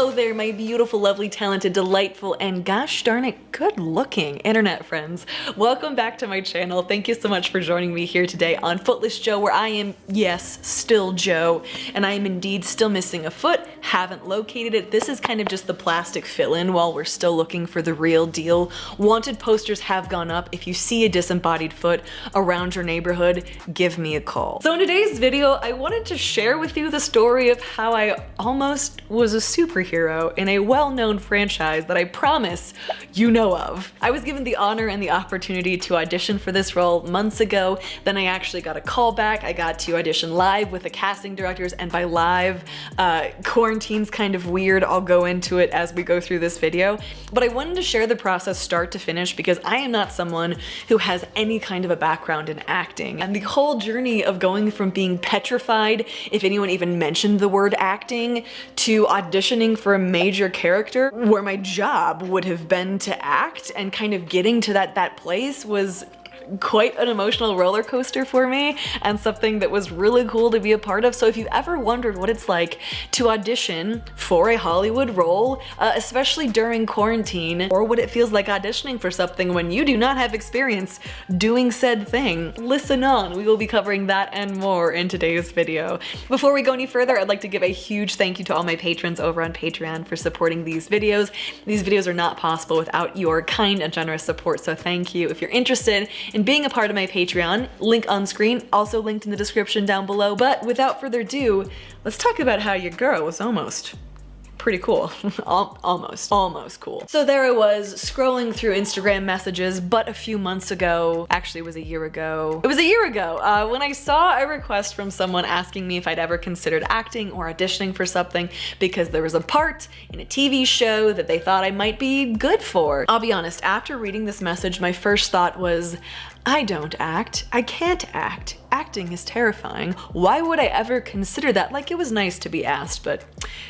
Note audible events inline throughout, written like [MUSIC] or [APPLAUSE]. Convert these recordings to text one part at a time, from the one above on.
Hello there, my beautiful, lovely, talented, delightful, and gosh darn it, good looking internet friends. Welcome back to my channel. Thank you so much for joining me here today on Footless Jo, where I am, yes, still Jo, and I am indeed still missing a foot, haven't located it. This is kind of just the plastic fill-in while we're still looking for the real deal. Wanted posters have gone up. If you see a disembodied foot around your neighborhood, give me a call. So in today's video, I wanted to share with you the story of how I almost was a superhero in a well-known franchise that I promise you know of. I was given the honor and the opportunity to audition for this role months ago, then I actually got a call back. I got to audition live with the casting directors, and by live, uh, quarantine's kind of weird. I'll go into it as we go through this video, but I wanted to share the process start to finish because I am not someone who has any kind of a background in acting, and the whole journey of going from being petrified if anyone even mentioned the word acting to auditioning for a major character where my job would have been to act and kind of getting to that that place was quite an emotional roller coaster for me and something that was really cool to be a part of. So if you've ever wondered what it's like to audition for a Hollywood role, uh, especially during quarantine, or what it feels like auditioning for something when you do not have experience doing said thing, listen on. We will be covering that and more in today's video. Before we go any further, I'd like to give a huge thank you to all my patrons over on Patreon for supporting these videos. These videos are not possible without your kind and generous support, so thank you. If you're interested in and being a part of my Patreon, link on screen, also linked in the description down below. But without further ado, let's talk about how your girl was almost pretty cool. [LAUGHS] almost, almost cool. So there I was scrolling through Instagram messages, but a few months ago, actually it was a year ago. It was a year ago uh, when I saw a request from someone asking me if I'd ever considered acting or auditioning for something because there was a part in a TV show that they thought I might be good for. I'll be honest, after reading this message, my first thought was, I don't act. I can't act. Acting is terrifying. Why would I ever consider that? Like, it was nice to be asked, but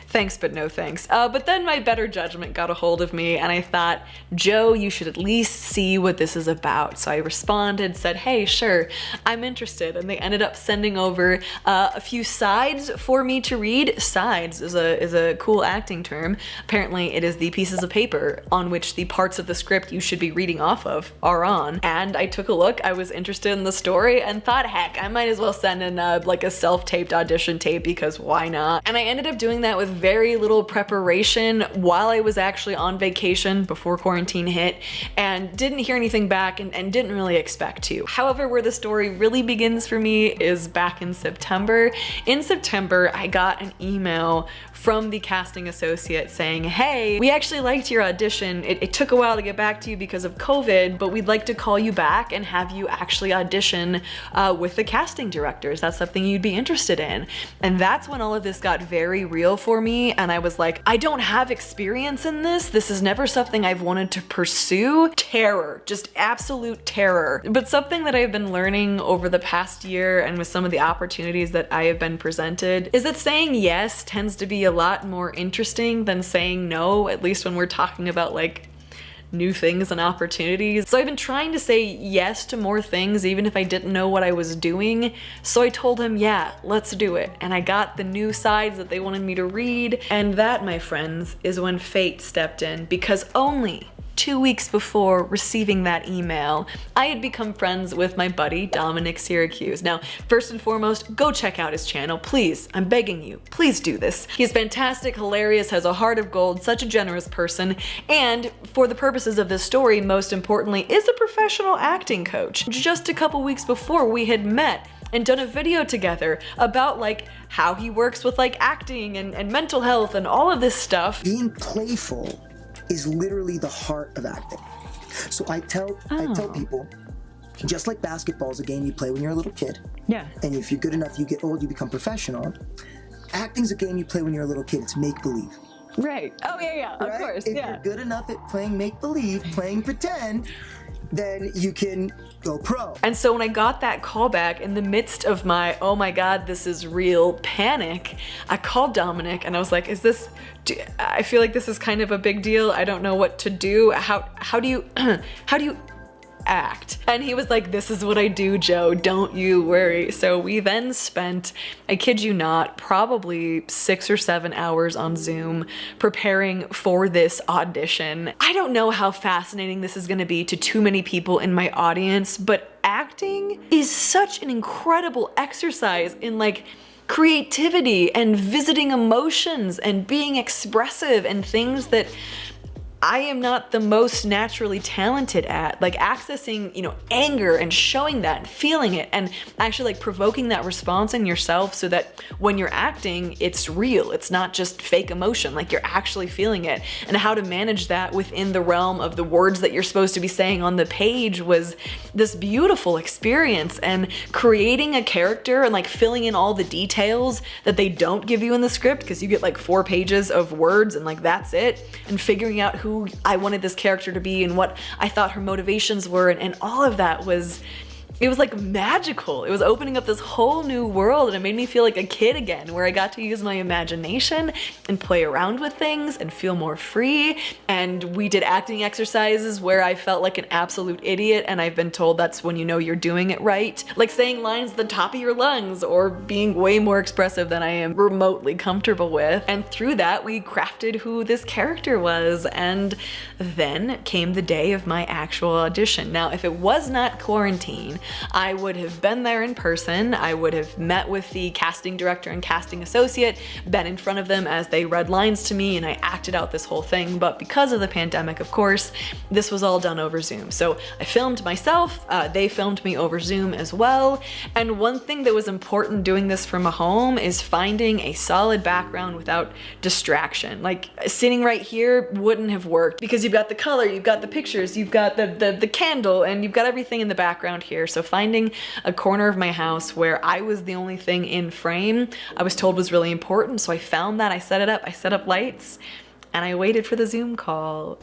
thanks but no thanks. Uh, but then my better judgment got a hold of me and I thought, Jo, you should at least see what this is about. So I responded, said, hey, sure, I'm interested. And they ended up sending over uh, a few sides for me to read. Sides is a, is a cool acting term. Apparently it is the pieces of paper on which the parts of the script you should be reading off of are on. And I took a look, I was interested in the story and thought, heck, I might as well send in a, like a self-taped audition tape because why not? And I ended up doing that with very little preparation while I was actually on vacation before quarantine hit and didn't hear anything back and, and didn't really expect to. However, where the story really begins for me is back in September. In September, I got an email from the casting associate saying, hey, we actually liked your audition. It, it, took a while to get back to you because of COVID, but we'd like to call you back and have you actually audition uh, with the casting directors. That's something you'd be interested in. And that's when all of this got very real for me. And I was like, I don't have experience in this. This is never something I've wanted to pursue. Terror, just absolute terror. But something that I've been learning over the past year and with some of the opportunities that I have been presented is that saying yes tends to be a lot more interesting than saying no, at least when we're talking about like new things and opportunities. So I've been trying to say yes to more things even if I didn't know what I was doing. So I told him, yeah, let's do it. And I got the new sides that they wanted me to read. And that, my friends, is when fate stepped in because only two weeks before receiving that email, I had become friends with my buddy Dominic Syracuse. Now, first and foremost, go check out his channel, please. I'm begging you, please do this. He's fantastic, hilarious, has a heart of gold, such a generous person, and for the purposes of this story, most importantly, is a professional acting coach. Just a couple weeks before we had met, and done a video together about like how he works with like acting and, and mental health and all of this stuff. Being playful is literally the heart of acting. So I tell oh. I tell oh. people, just like basketball is a game you play when you're a little kid. Yeah. And if you're good enough, you get old, you become professional. Acting's a game you play when you're a little kid. It's make believe. Right. Oh yeah, yeah. Right? Of course. If yeah. you're good enough at playing make believe, playing pretend, then you can go pro. And so when I got that call back in the midst of my, oh my God, this is real panic, I called Dominic and I was like, is this, do, I feel like this is kind of a big deal. I don't know what to do. How, how do you, [CLEARS THROAT] how do you act. And he was like, this is what I do, Jo, don't you worry. So we then spent, I kid you not, probably six or seven hours on Zoom preparing for this audition. I don't know how fascinating this is gonna be to too many people in my audience, but acting is such an incredible exercise in like creativity and visiting emotions and being expressive and things that I am not the most naturally talented at. Like accessing, you know, anger and showing that and feeling it and actually like provoking that response in yourself so that when you're acting, it's real. It's not just fake emotion, like you're actually feeling it. And how to manage that within the realm of the words that you're supposed to be saying on the page was this beautiful experience and creating a character and like filling in all the details that they don't give you in the script because you get like four pages of words and like that's it and figuring out who who I wanted this character to be and what I thought her motivations were and, and all of that was it was like magical. It was opening up this whole new world and it made me feel like a kid again where I got to use my imagination and play around with things and feel more free. And we did acting exercises where I felt like an absolute idiot and I've been told that's when you know you're doing it right. Like saying lines at the top of your lungs or being way more expressive than I am remotely comfortable with. And through that, we crafted who this character was. And then came the day of my actual audition. Now, if it was not quarantine, I would have been there in person. I would have met with the casting director and casting associate, been in front of them as they read lines to me and I acted out this whole thing. But because of the pandemic, of course, this was all done over Zoom. So I filmed myself, uh, they filmed me over Zoom as well. And one thing that was important doing this from a home is finding a solid background without distraction. Like sitting right here wouldn't have worked because you've got the color, you've got the pictures, you've got the, the, the candle, and you've got everything in the background here. So finding a corner of my house where I was the only thing in frame, I was told was really important. So I found that, I set it up, I set up lights, and I waited for the Zoom call.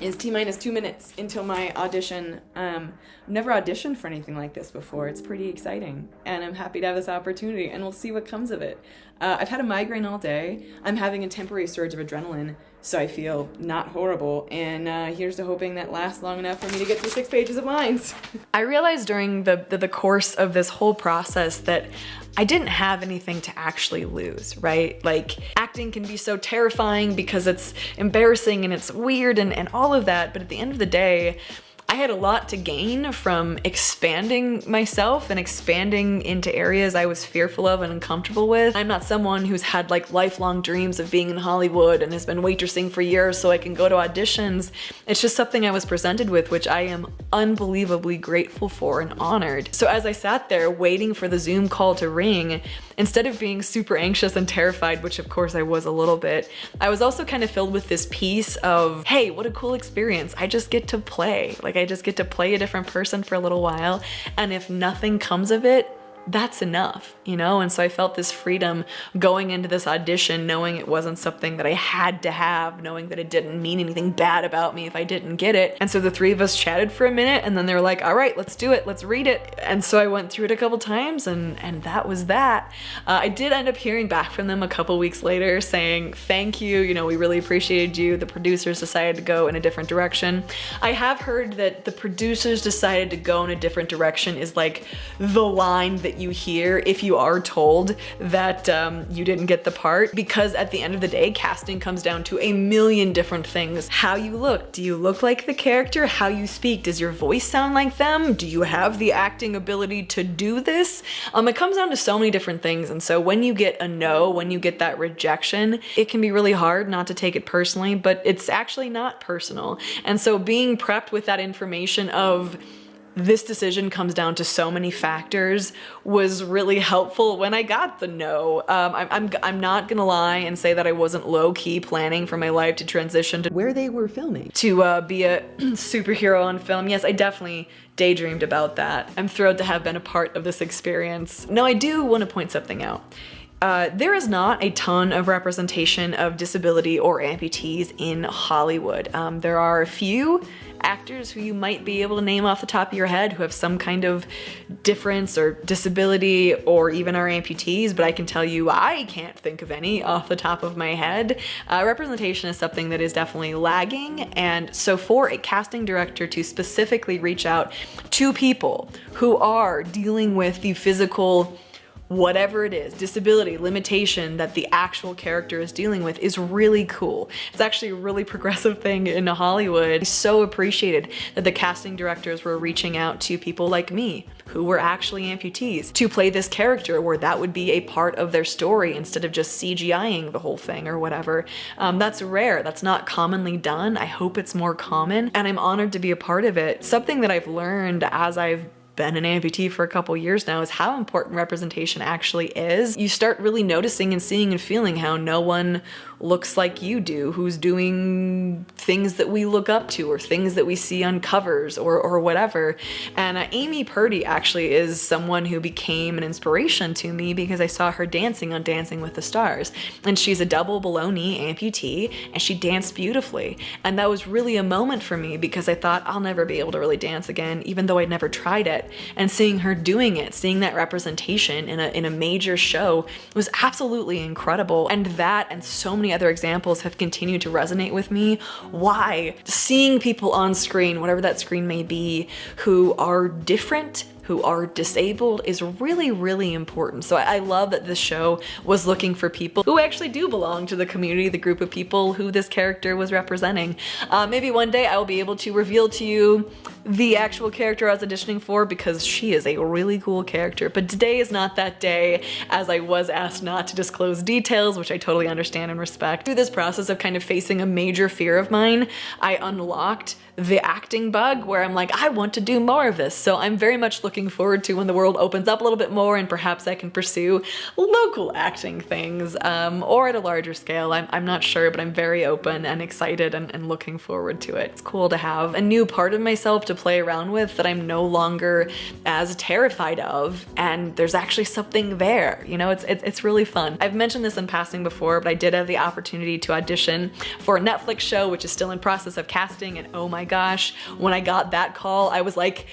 Is T minus two minutes until my audition. Um, I've never auditioned for anything like this before. It's pretty exciting, and I'm happy to have this opportunity, and we'll see what comes of it. Uh, I've had a migraine all day. I'm having a temporary surge of adrenaline, so I feel not horrible. And uh, here's to hoping that lasts long enough for me to get through six pages of lines. [LAUGHS] I realized during the, the, the course of this whole process that I didn't have anything to actually lose, right? Like acting can be so terrifying because it's embarrassing and it's weird and, and all of that. But at the end of the day, I had a lot to gain from expanding myself and expanding into areas I was fearful of and uncomfortable with. I'm not someone who's had like lifelong dreams of being in Hollywood and has been waitressing for years so I can go to auditions. It's just something I was presented with, which I am unbelievably grateful for and honored. So as I sat there waiting for the Zoom call to ring, instead of being super anxious and terrified, which of course I was a little bit, I was also kind of filled with this piece of, hey, what a cool experience. I just get to play. Like I just get to play a different person for a little while. And if nothing comes of it, that's enough, you know? And so I felt this freedom going into this audition, knowing it wasn't something that I had to have, knowing that it didn't mean anything bad about me if I didn't get it. And so the three of us chatted for a minute and then they were like, all right, let's do it, let's read it. And so I went through it a couple times and, and that was that. Uh, I did end up hearing back from them a couple weeks later saying, thank you, you know, we really appreciated you. The producers decided to go in a different direction. I have heard that the producers decided to go in a different direction is like the line that you hear if you are told that um, you didn't get the part because at the end of the day, casting comes down to a million different things. How you look, do you look like the character? How you speak, does your voice sound like them? Do you have the acting ability to do this? Um, it comes down to so many different things and so when you get a no, when you get that rejection, it can be really hard not to take it personally, but it's actually not personal. And so being prepped with that information of this decision comes down to so many factors was really helpful when I got the no. Um, I'm, I'm, I'm not gonna lie and say that I wasn't low-key planning for my life to transition to where they were filming. To uh, be a [CLEARS THROAT] superhero on film. Yes, I definitely daydreamed about that. I'm thrilled to have been a part of this experience. Now I do want to point something out. Uh, there is not a ton of representation of disability or amputees in Hollywood. Um, there are a few actors who you might be able to name off the top of your head who have some kind of difference or disability or even are amputees, but I can tell you I can't think of any off the top of my head. Uh, representation is something that is definitely lagging and so for a casting director to specifically reach out to people who are dealing with the physical whatever it is, disability, limitation that the actual character is dealing with is really cool. It's actually a really [LAUGHS] progressive thing in Hollywood. I so appreciated that the casting directors were reaching out to people like me who were actually amputees to play this character where that would be a part of their story instead of just CGIing the whole thing or whatever. Um, that's rare. That's not commonly done. I hope it's more common and I'm honored to be a part of it. Something that I've learned as I've been an amputee for a couple years now is how important representation actually is. You start really noticing and seeing and feeling how no one looks like you do, who's doing things that we look up to or things that we see on covers or, or whatever. And uh, Amy Purdy actually is someone who became an inspiration to me because I saw her dancing on Dancing with the Stars. And she's a double below knee amputee and she danced beautifully. And that was really a moment for me because I thought I'll never be able to really dance again, even though I'd never tried it. And seeing her doing it, seeing that representation in a, in a major show was absolutely incredible. And that and so many many other examples have continued to resonate with me. Why? Seeing people on screen, whatever that screen may be, who are different who are disabled is really, really important. So I, love that this show was looking for people who actually do belong to the community, the group of people who this character was representing. Uh, maybe one day I will be able to reveal to you the actual character I was auditioning for because she is a really cool character. But today is not that day as I was asked not to disclose details, which I totally understand and respect. Through this process of kind of facing a major fear of mine, I unlocked the acting bug where I'm like, I want to do more of this. So I'm very much looking forward to when the world opens up a little bit more and perhaps I can pursue local acting things um, or at a larger scale. I'm, I'm not sure, but I'm very open and excited and, and looking forward to it. It's cool to have a new part of myself to play around with that I'm no longer as terrified of and there's actually something there. You know, it's, it's, it's really fun. I've mentioned this in passing before, but I did have the opportunity to audition for a Netflix show, which is still in process of casting and oh my gosh, when I got that call, I was like,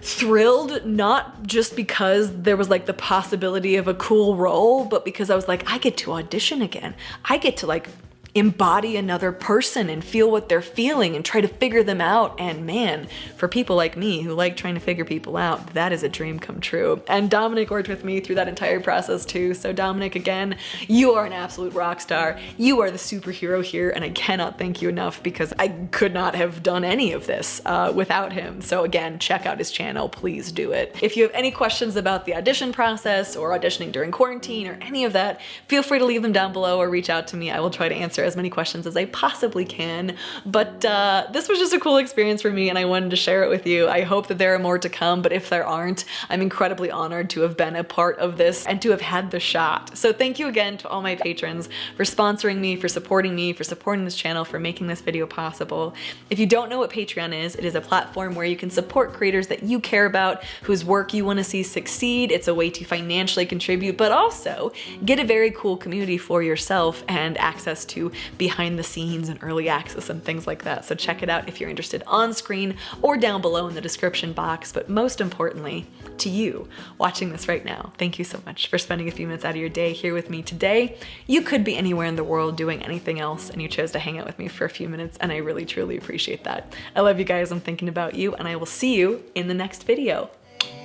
thrilled not just because there was like the possibility of a cool role but because I was like I get to audition again. I get to like embody another person and feel what they're feeling and try to figure them out. And man, for people like me who like trying to figure people out, that is a dream come true. And Dominic worked with me through that entire process too. So Dominic, again, you are an absolute rock star. You are the superhero here and I cannot thank you enough because I could not have done any of this uh, without him. So again, check out his channel, please do it. If you have any questions about the audition process or auditioning during quarantine or any of that, feel free to leave them down below or reach out to me. I will try to answer as many questions as I possibly can. But uh, this was just a cool experience for me and I wanted to share it with you. I hope that there are more to come, but if there aren't, I'm incredibly honored to have been a part of this and to have had the shot. So thank you again to all my patrons for sponsoring me, for supporting me, for supporting this channel, for making this video possible. If you don't know what Patreon is, it is a platform where you can support creators that you care about, whose work you want to see succeed. It's a way to financially contribute, but also get a very cool community for yourself and access to behind the scenes and early access and things like that. So check it out if you're interested on screen or down below in the description box. But most importantly, to you watching this right now, thank you so much for spending a few minutes out of your day here with me today. You could be anywhere in the world doing anything else and you chose to hang out with me for a few minutes and I really truly appreciate that. I love you guys, I'm thinking about you and I will see you in the next video.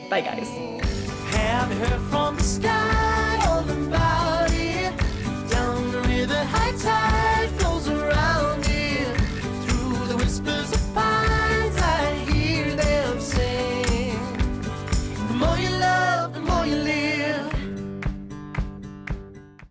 Bye guys.